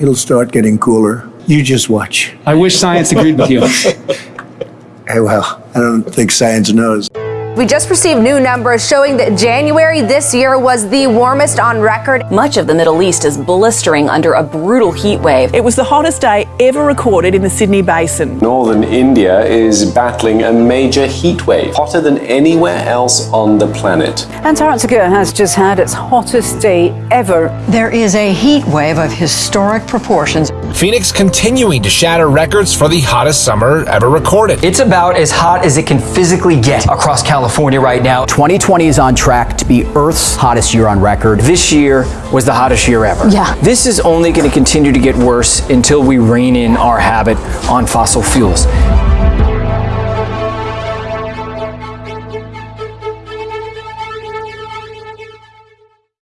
It'll start getting cooler. You just watch. I wish science agreed with you. Hey, well, I don't think science knows. We just received new numbers showing that January this year was the warmest on record. Much of the Middle East is blistering under a brutal heat wave. It was the hottest day ever recorded in the Sydney Basin. Northern India is battling a major heat wave, hotter than anywhere else on the planet. Antarctica has just had its hottest day ever. There is a heat wave of historic proportions. Phoenix continuing to shatter records for the hottest summer ever recorded. It's about as hot as it can physically get across California right now. 2020 is on track to be Earth's hottest year on record. This year was the hottest year ever. Yeah. This is only going to continue to get worse until we rein in our habit on fossil fuels.